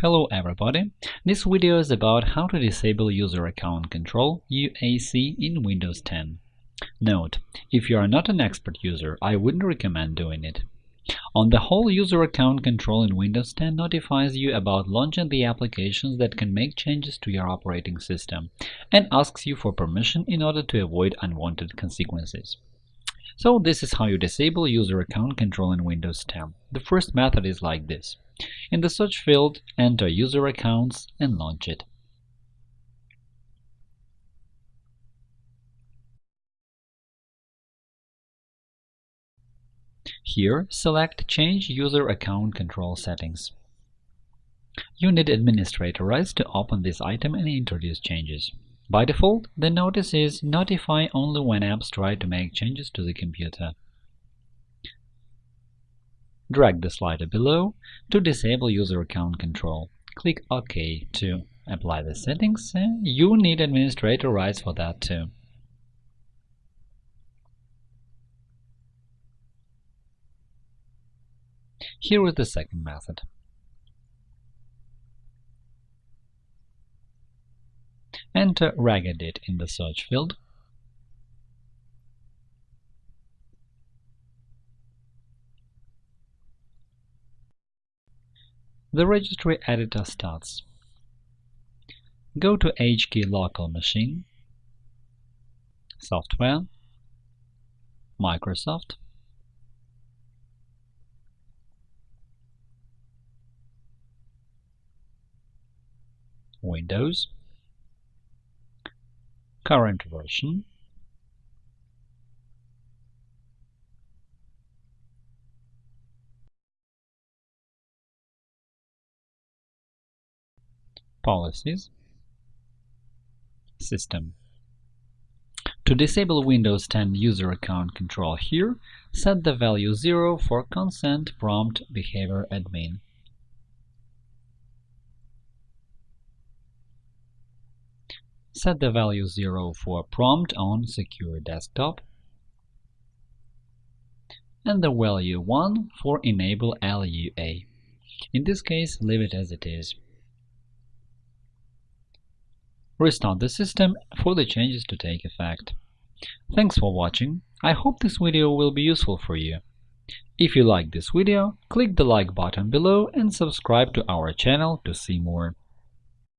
Hello everybody! This video is about how to disable User Account Control UAC in Windows 10. Note: If you are not an expert user, I wouldn't recommend doing it. On the whole, User Account Control in Windows 10 notifies you about launching the applications that can make changes to your operating system and asks you for permission in order to avoid unwanted consequences. So this is how you disable User Account Control in Windows 10. The first method is like this. In the search field, enter user accounts and launch it. Here, select Change User Account Control Settings. You need administrator rights to open this item and introduce changes. By default, the notice is Notify only when apps try to make changes to the computer. Drag the slider below to disable user account control. Click OK to apply the settings. You need administrator rights for that too. Here is the second method. Enter Regedit in the search field. The registry editor starts. Go to HKey Local Machine, Software, Microsoft, Windows, current version, Policies. System. To disable Windows 10 user account control here, set the value 0 for consent prompt behavior admin. Set the value 0 for prompt on secure desktop and the value 1 for enable LUA. In this case, leave it as it is. Restart the system for the changes to take effect. Thanks for watching. I hope this video will be useful for you. If you like this video, click the like button below and subscribe to our channel to see more.